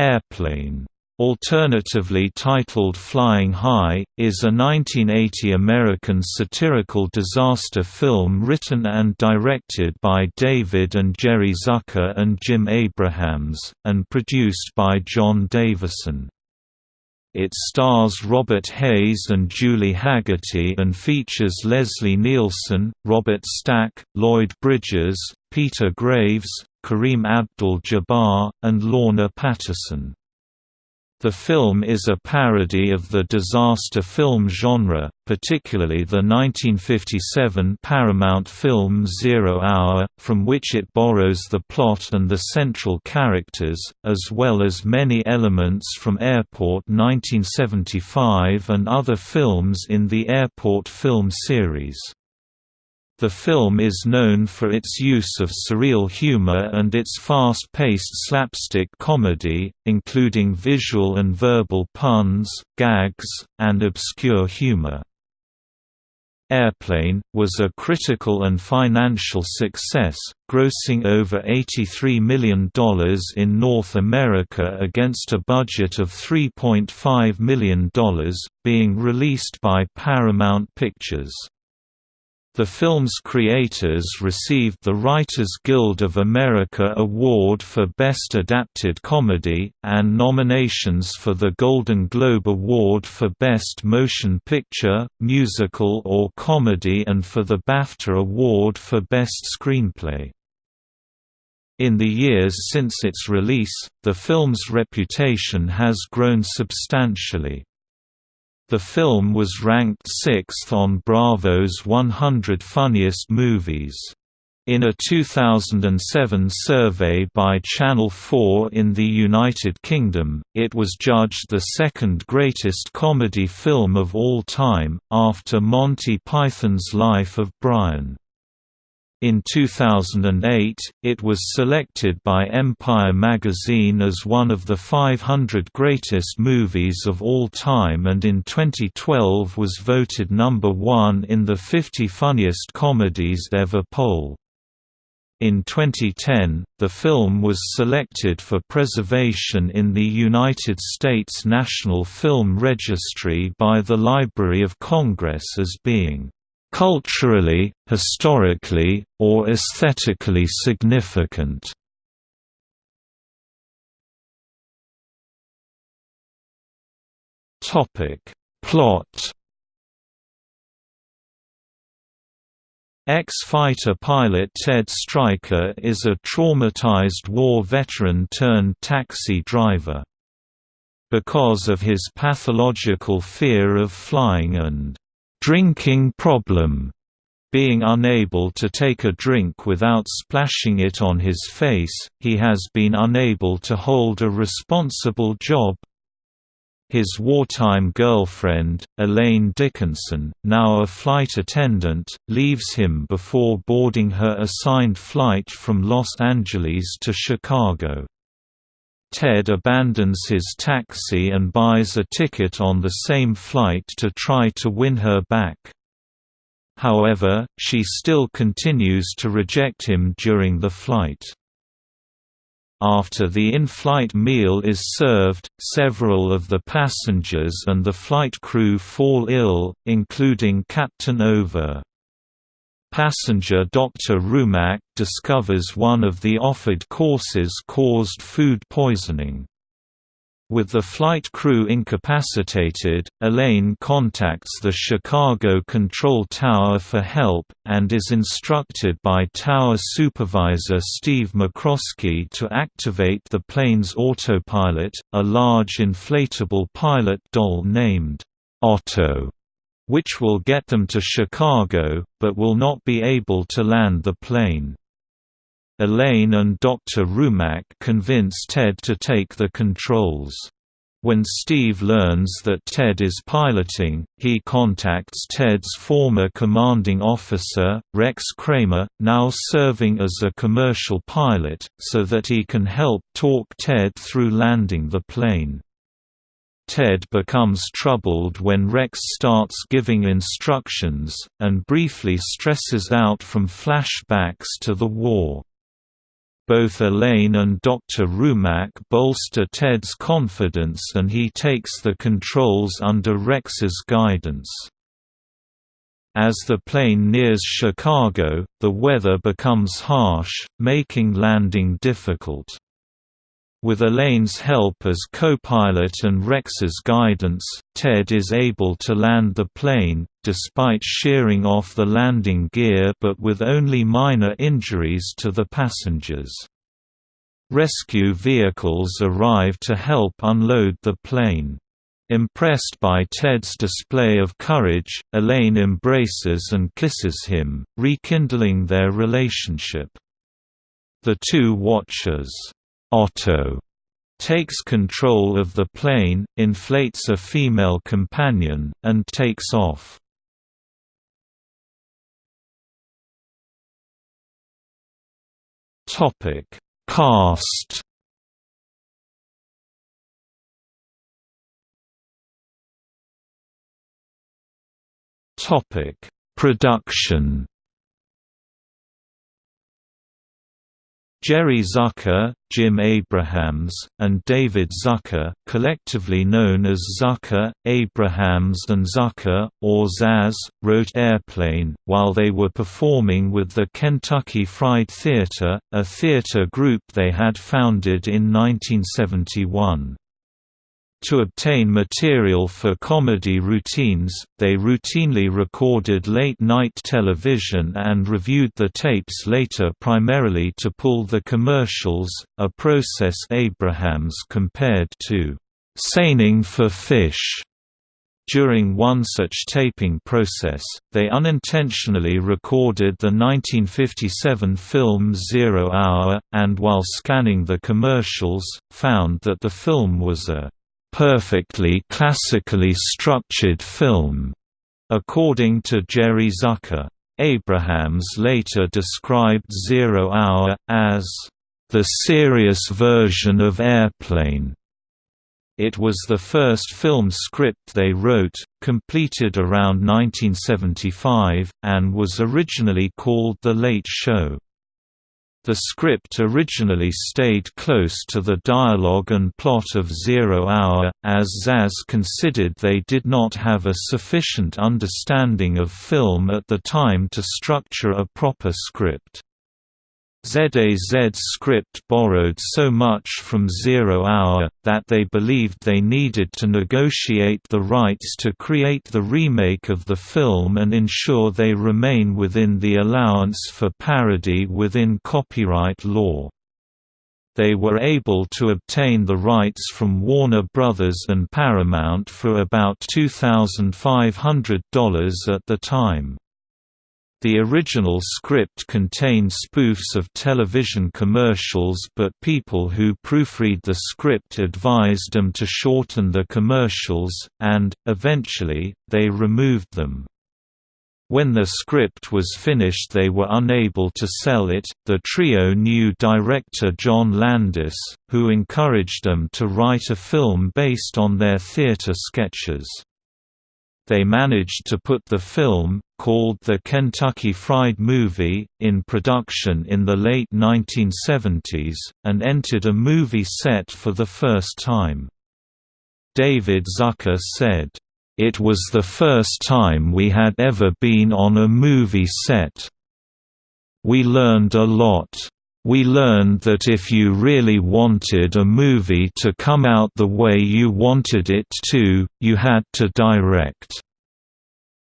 Airplane alternatively titled Flying High, is a 1980 American satirical disaster film written and directed by David and Jerry Zucker and Jim Abrahams, and produced by John Davison. It stars Robert Hays and Julie Hagerty and features Leslie Nielsen, Robert Stack, Lloyd Bridges, Peter Graves, Kareem Abdul-Jabbar, and Lorna Patterson. The film is a parody of the disaster film genre, particularly the 1957 Paramount film Zero Hour, from which it borrows the plot and the central characters, as well as many elements from Airport 1975 and other films in the Airport film series. The film is known for its use of surreal humor and its fast-paced slapstick comedy, including visual and verbal puns, gags, and obscure humor. Airplane, was a critical and financial success, grossing over $83 million in North America against a budget of $3.5 million, being released by Paramount Pictures. The film's creators received the Writers Guild of America Award for Best Adapted Comedy, and nominations for the Golden Globe Award for Best Motion Picture, Musical or Comedy and for the BAFTA Award for Best Screenplay. In the years since its release, the film's reputation has grown substantially. The film was ranked sixth on Bravo's 100 Funniest Movies. In a 2007 survey by Channel 4 in the United Kingdom, it was judged the second greatest comedy film of all time, after Monty Python's Life of Brian. In 2008, it was selected by Empire magazine as one of the 500 greatest movies of all time and in 2012 was voted number one in the 50 funniest comedies ever poll. In 2010, the film was selected for preservation in the United States National Film Registry by the Library of Congress as being culturally, historically, or aesthetically significant. Topic Plot Ex-fighter pilot Ted Stryker is a traumatized war veteran turned taxi driver. Because of his pathological fear of flying and drinking problem, being unable to take a drink without splashing it on his face, he has been unable to hold a responsible job. His wartime girlfriend, Elaine Dickinson, now a flight attendant, leaves him before boarding her assigned flight from Los Angeles to Chicago. Ted abandons his taxi and buys a ticket on the same flight to try to win her back. However, she still continues to reject him during the flight. After the in-flight meal is served, several of the passengers and the flight crew fall ill, including Captain Oveur. Passenger Dr. Rumack discovers one of the offered courses caused food poisoning. With the flight crew incapacitated, Elaine contacts the Chicago Control Tower for help, and is instructed by Tower Supervisor Steve McCroskey to activate the plane's autopilot, a large inflatable pilot doll named Otto which will get them to Chicago, but will not be able to land the plane. Elaine and Dr. Rumack convince Ted to take the controls. When Steve learns that Ted is piloting, he contacts Ted's former commanding officer, Rex Kramer, now serving as a commercial pilot, so that he can help talk Ted through landing the plane. Ted becomes troubled when Rex starts giving instructions, and briefly stresses out from flashbacks to the war. Both Elaine and Dr. Rumack bolster Ted's confidence and he takes the controls under Rex's guidance. As the plane nears Chicago, the weather becomes harsh, making landing difficult. With Elaine's help as co-pilot and Rex's guidance, Ted is able to land the plane, despite shearing off the landing gear but with only minor injuries to the passengers. Rescue vehicles arrive to help unload the plane. Impressed by Ted's display of courage, Elaine embraces and kisses him, rekindling their relationship. The two watchers Otto takes control of the plane, inflates a female companion, and takes off. Topic: Cast. Topic: Production. Jerry Zucker, Jim Abrahams, and David Zucker, collectively known as Zucker, Abrahams and Zucker, or Zaz, wrote Airplane, while they were performing with the Kentucky Fried Theatre, a theatre group they had founded in 1971. To obtain material for comedy routines, they routinely recorded late-night television and reviewed the tapes later primarily to pull the commercials, a process Abrahams compared to «seining for fish». During one such taping process, they unintentionally recorded the 1957 film Zero Hour, and while scanning the commercials, found that the film was a perfectly classically structured film, according to Jerry Zucker. Abrahams later described Zero Hour, as the serious version of Airplane. It was the first film script they wrote, completed around 1975, and was originally called The Late Show. The script originally stayed close to the dialogue and plot of Zero Hour, as Zaz considered they did not have a sufficient understanding of film at the time to structure a proper script. ZAZ's script borrowed so much from Zero Hour, that they believed they needed to negotiate the rights to create the remake of the film and ensure they remain within the allowance for parody within copyright law. They were able to obtain the rights from Warner Brothers and Paramount for about $2,500 at the time. The original script contained spoofs of television commercials but people who proofread the script advised them to shorten the commercials, and, eventually, they removed them. When the script was finished they were unable to sell it. The trio knew director John Landis, who encouraged them to write a film based on their theater sketches. They managed to put the film, called The Kentucky Fried Movie, in production in the late 1970s, and entered a movie set for the first time. David Zucker said, "...it was the first time we had ever been on a movie set. We learned a lot." We learned that if you really wanted a movie to come out the way you wanted it to, you had to direct.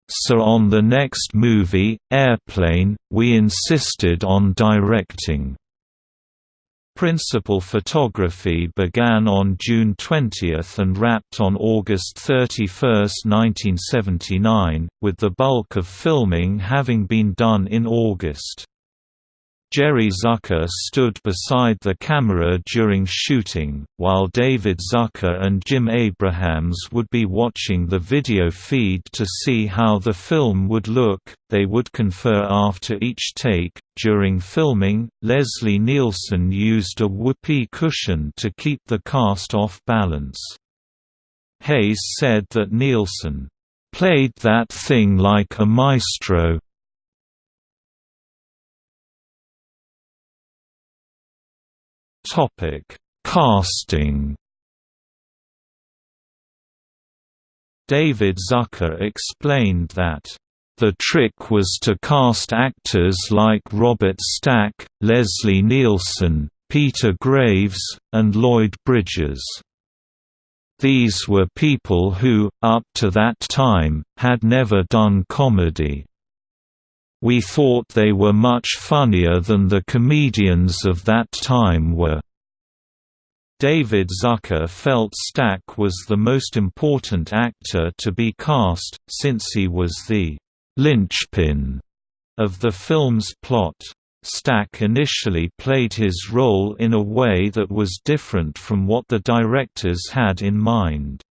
So on the next movie, Airplane, we insisted on directing. Principal photography began on June 20 and wrapped on August 31, 1979, with the bulk of filming having been done in August. Jerry Zucker stood beside the camera during shooting, while David Zucker and Jim Abrahams would be watching the video feed to see how the film would look. They would confer after each take. During filming, Leslie Nielsen used a whoopee cushion to keep the cast off balance. Hays said that Nielsen played that thing like a maestro, Casting David Zucker explained that the trick was to cast actors like Robert Stack, Leslie Nielsen, Peter Graves, and Lloyd Bridges. These were people who, up to that time, had never done comedy. We thought they were much funnier than the comedians of that time were. David Zucker felt Stack was the most important actor to be cast, since he was the linchpin of the film's plot. Stack initially played his role in a way that was different from what the directors had in mind.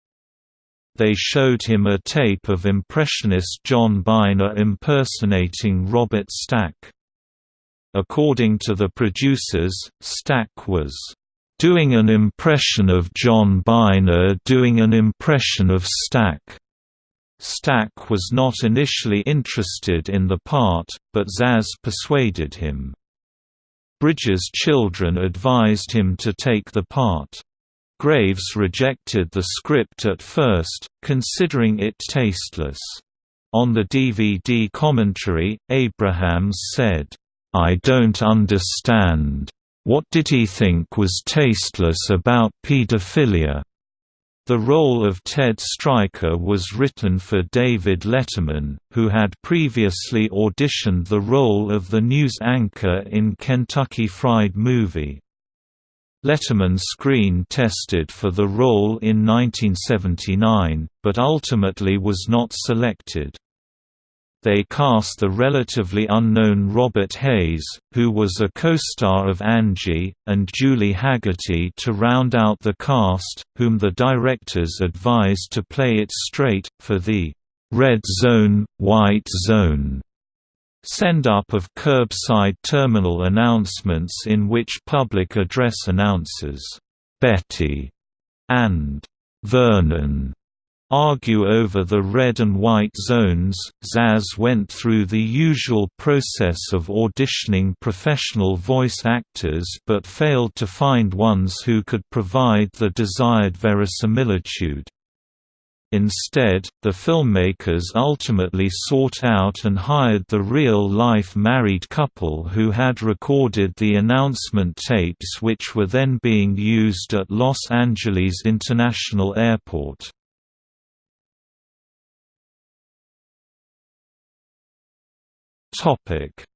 They showed him a tape of Impressionist John Byner impersonating Robert Stack. According to the producers, Stack was doing an impression of John Byner doing an impression of Stack. Stack was not initially interested in the part, but Zaz persuaded him. Bridges' children advised him to take the part. Graves rejected the script at first, considering it tasteless. On the DVD commentary, Abrahams said, I don't understand. What did he think was tasteless about pedophilia? The role of Ted Stryker was written for David Letterman, who had previously auditioned the role of the news anchor in Kentucky Fried Movie. Letterman screen tested for the role in 1979, but ultimately was not selected. They cast the relatively unknown Robert Hays, who was a co-star of Angie, and Julie Hagerty to round out the cast, whom the directors advised to play it straight, for the «red zone, white zone» send-up of curbside terminal announcements in which public address announcers, «Betty» and «Vernon» argue over the red and white zones. Zaz went through the usual process of auditioning professional voice actors but failed to find ones who could provide the desired verisimilitude. Instead, the filmmakers ultimately sought out and hired the real-life married couple who had recorded the announcement tapes which were then being used at Los Angeles International Airport.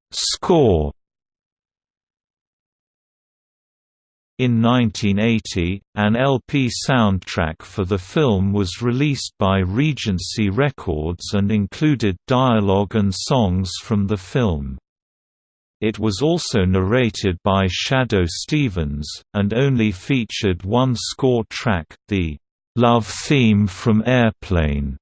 Score. In 1980, an LP soundtrack for the film was released by Regency Records and included dialogue and songs from the film. It was also narrated by Shadoe Stevens, and only featured one score track, the "'Love Theme from Airplane'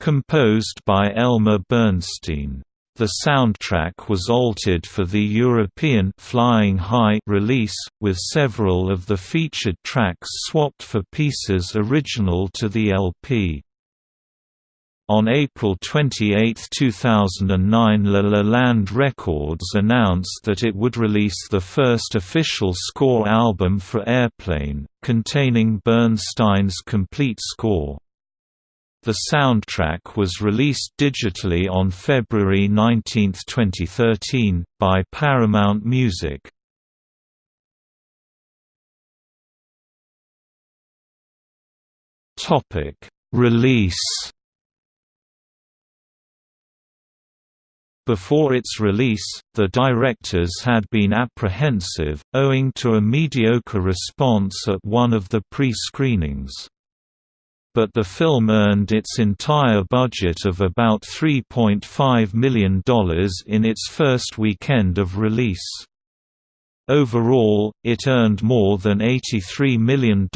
composed by Elmer Bernstein. The soundtrack was altered for the European Flying High release, with several of the featured tracks swapped for pieces original to the LP. On April 28, 2009 La La Land Records announced that it would release the first official score album for Airplane, containing Bernstein's complete score. The soundtrack was released digitally on February 19, 2013, by Paramount Music. Topic: Release. Before its release, the directors had been apprehensive, owing to a mediocre response at one of the pre-screenings but the film earned its entire budget of about $3.5 million in its first weekend of release. Overall, it earned more than $83 million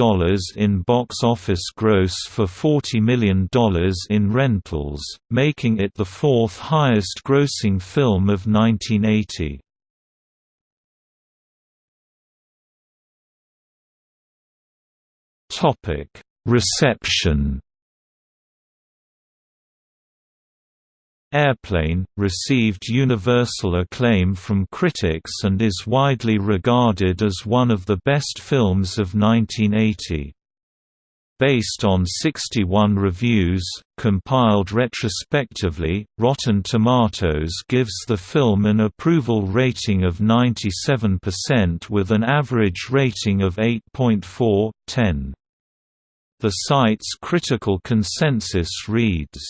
in box office gross for $40 million in rentals, making it the fourth highest grossing film of 1980. Topic Reception Airplane, received universal acclaim from critics and is widely regarded as one of the best films of 1980. Based on 61 reviews, compiled retrospectively, Rotten Tomatoes gives the film an approval rating of 97% with an average rating of 8.4/10. The site's critical consensus reads,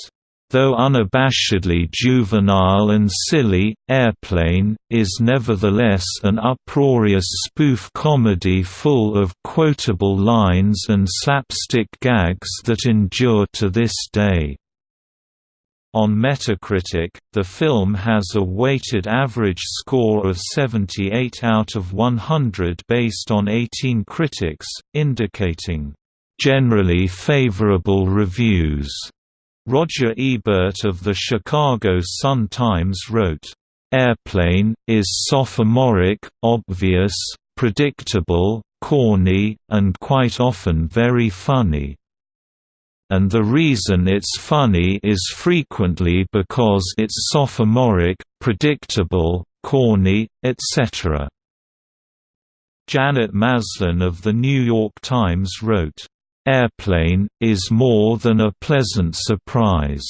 Though unabashedly juvenile and silly, Airplane, is nevertheless an uproarious spoof comedy full of quotable lines and slapstick gags that endure to this day. On Metacritic, the film has a weighted average score of 78 out of 100 based on 18 critics, indicating, "...generally favorable reviews." Roger Ebert of the Chicago Sun-Times wrote, "...Airplane, is sophomoric, obvious, predictable, corny, and quite often very funny. And the reason it's funny is frequently because it's sophomoric, predictable, corny, etc." Janet Maslin of The New York Times wrote, Airplane, is more than a pleasant surprise.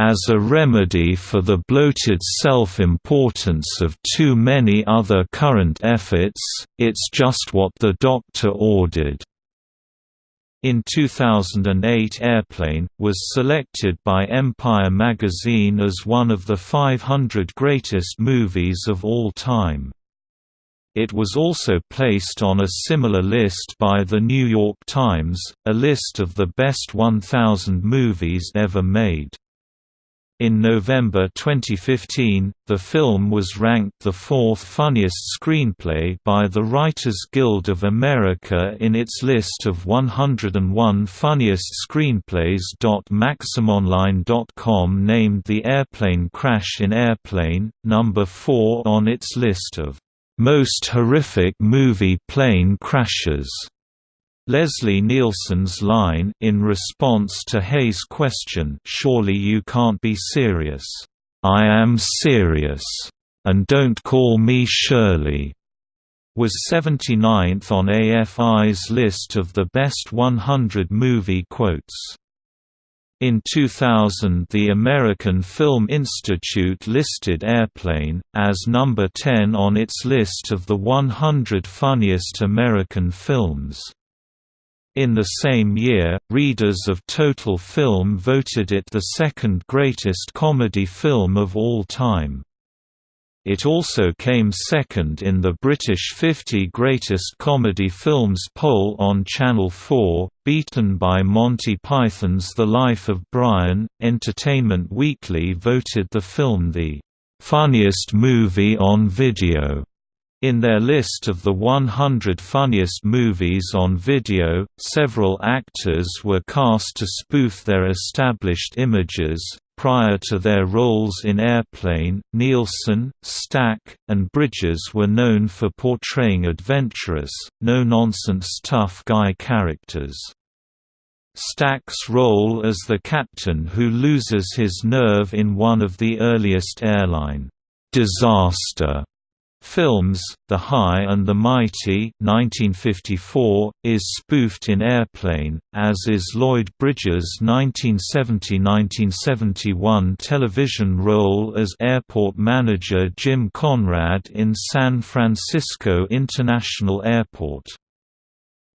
As a remedy for the bloated self-importance of too many other current efforts, it's just what the doctor ordered. In 2008 Airplane, was selected by Empire magazine as one of the 500 greatest movies of all time. It was also placed on a similar list by The New York Times, a list of the best 1,000 movies ever made. In November 2015, the film was ranked the fourth funniest screenplay by the Writers Guild of America in its list of 101 funniest screenplays. MaximOnline.com named The Airplane Crash in Airplane, number 4 on its list of most horrific movie plane crashes. Leslie Nielsen's line in response to Hays' question Surely you can't be serious. I am serious. And don't call me Shirley was 79th on AFI's list of the best 100 movie quotes. In 2000 the American Film Institute listed Airplane, as number 10 on its list of the 100 funniest American films. In the same year, readers of Total Film voted it the second greatest comedy film of all time. It also came second in the British 50 Greatest Comedy Films poll on Channel 4, beaten by Monty Python's The Life of Brian. Entertainment Weekly voted the film the funniest movie on video. In their list of the 100 funniest movies on video, several actors were cast to spoof their established images, Prior to their roles in Airplane, Nielsen, Stack, and Bridges were known for portraying adventurous, no-nonsense tough guy characters. Stack's role as the captain who loses his nerve in one of the earliest airline disaster Films, The High and the Mighty 1954, is spoofed in Airplane, as is Lloyd Bridges' 1970–1971 television role as airport manager Jim Conrad in San Francisco International Airport.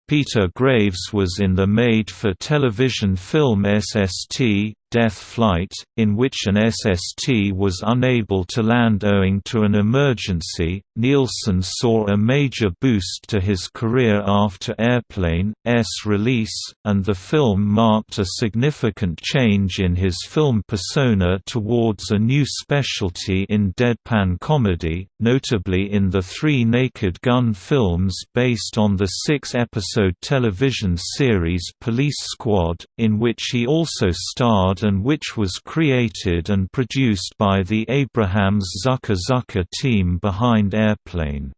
Peter Graves was in the made-for-television film SST, Death Flight, in which an SST was unable to land owing to an emergency. Nielsen saw a major boost to his career after Airplane's release, and the film marked a significant change in his film persona towards a new specialty in deadpan comedy, notably in the three Naked Gun films based on the six-episode television series Police Squad, in which he also starred and which was created and produced by the Abrahams Zucker Zucker team behind Airplane.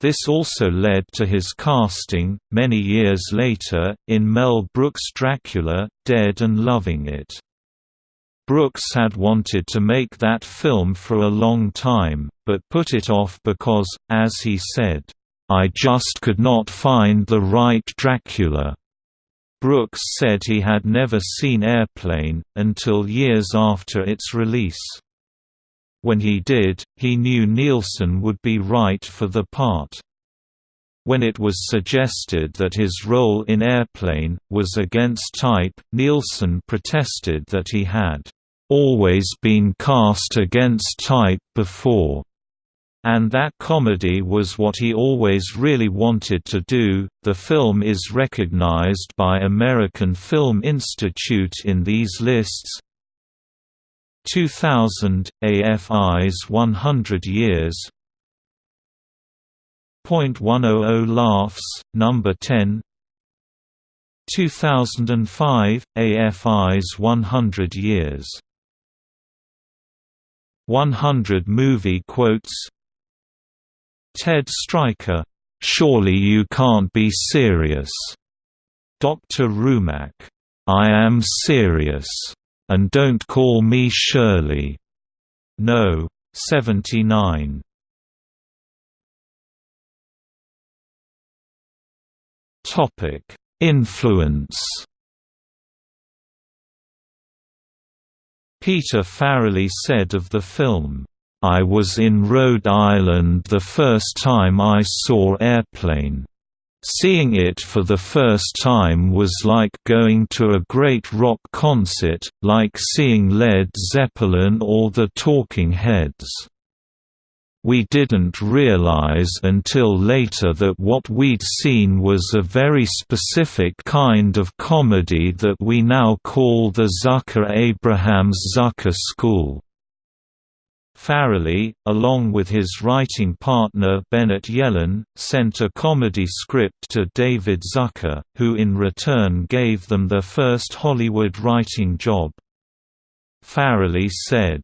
This also led to his casting, many years later, in Mel Brooks' Dracula, Dead and Loving It. Brooks had wanted to make that film for a long time, but put it off because, as he said, "...I just could not find the right Dracula." Brooks said he had never seen Airplane, until years after its release. When he did, he knew Nielsen would be right for the part. When it was suggested that his role in Airplane, was against type, Nielsen protested that he had always been cast against type before, and that comedy was what he always really wanted to do. The film is recognized by American Film Institute in these lists. 2000 AFI's 100 Years. .100 laughs, number 10. 2005 AFI's 100 Years. 100 movie quotes Ted Stryker, "'Surely you can't be serious' Dr. Rumack, "'I am serious' and don't call me Shirley' No. 79 Influence Peter Farrelly said of the film, "...I was in Rhode Island the first time I saw Airplane. Seeing it for the first time was like going to a great rock concert, like seeing Led Zeppelin or the Talking Heads." We didn't realize until later that what we'd seen was a very specific kind of comedy that we now call the Zucker-Abrahams Zucker School. Farrelly, along with his writing partner Bennett Yellin, sent a comedy script to David Zucker, who in return gave them their first Hollywood writing job. Farrelly said,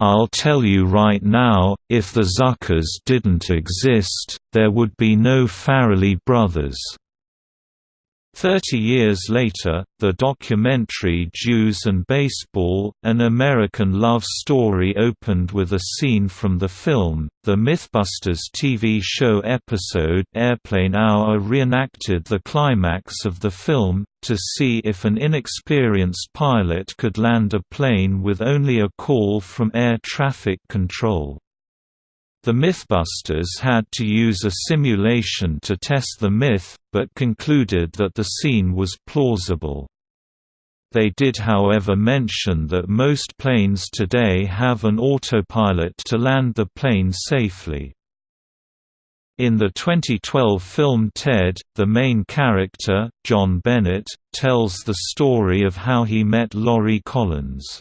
I'll tell you right now, if the Zuckers didn't exist, there would be no Farrelly brothers. Thirty years later, the documentary Jews and Baseball, An American Love Story opened with a scene from the film. The Mythbusters TV show episode Airplane Hour reenacted the climax of the film, to see if an inexperienced pilot could land a plane with only a call from air traffic control. The Mythbusters had to use a simulation to test the myth, but concluded that the scene was plausible. They did however mention that most planes today have an autopilot to land the plane safely. In the 2012 film Ted, the main character, John Bennett, tells the story of how he met Lori Collins.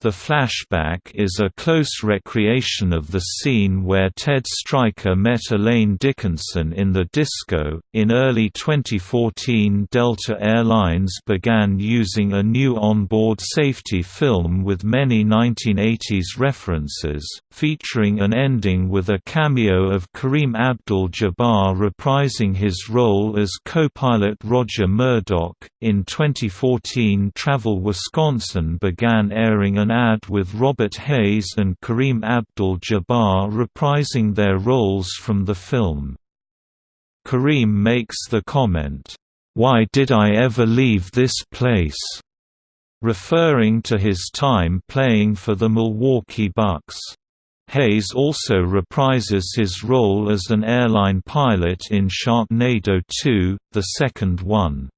The flashback is a close recreation of the scene where Ted Stryker met Elaine Dickinson in the disco. In early 2014, Delta Airlines began using a new onboard safety film with many 1980s references, featuring an ending with a cameo of Kareem Abdul Jabbar reprising his role as co pilot Roger Murdoch. In 2014, Travel Wisconsin began airing an an ad with Robert Hays and Kareem Abdul-Jabbar reprising their roles from the film. Kareem makes the comment, "'Why did I ever leave this place?' referring to his time playing for the Milwaukee Bucks. Hays also reprises his role as an airline pilot in Sharknado 2, the second one.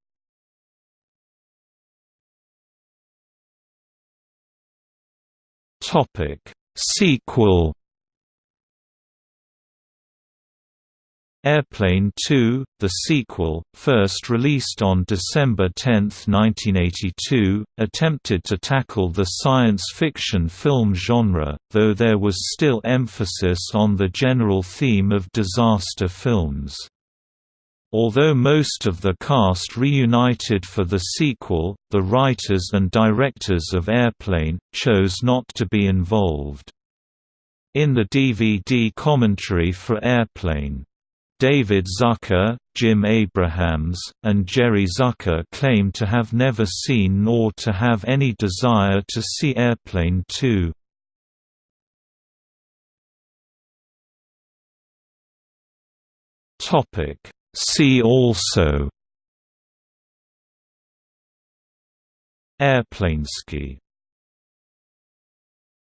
Topic Sequel Airplane 2, the sequel, first released on December 10, 1982, attempted to tackle the science fiction film genre, though there was still emphasis on the general theme of disaster films. Although most of the cast reunited for the sequel, the writers and directors of Airplane, chose not to be involved. In the DVD commentary for Airplane, David Zucker, Jim Abrahams, and Jerry Zucker claim to have never seen nor to have any desire to see Airplane 2. Topic See also Airplaneski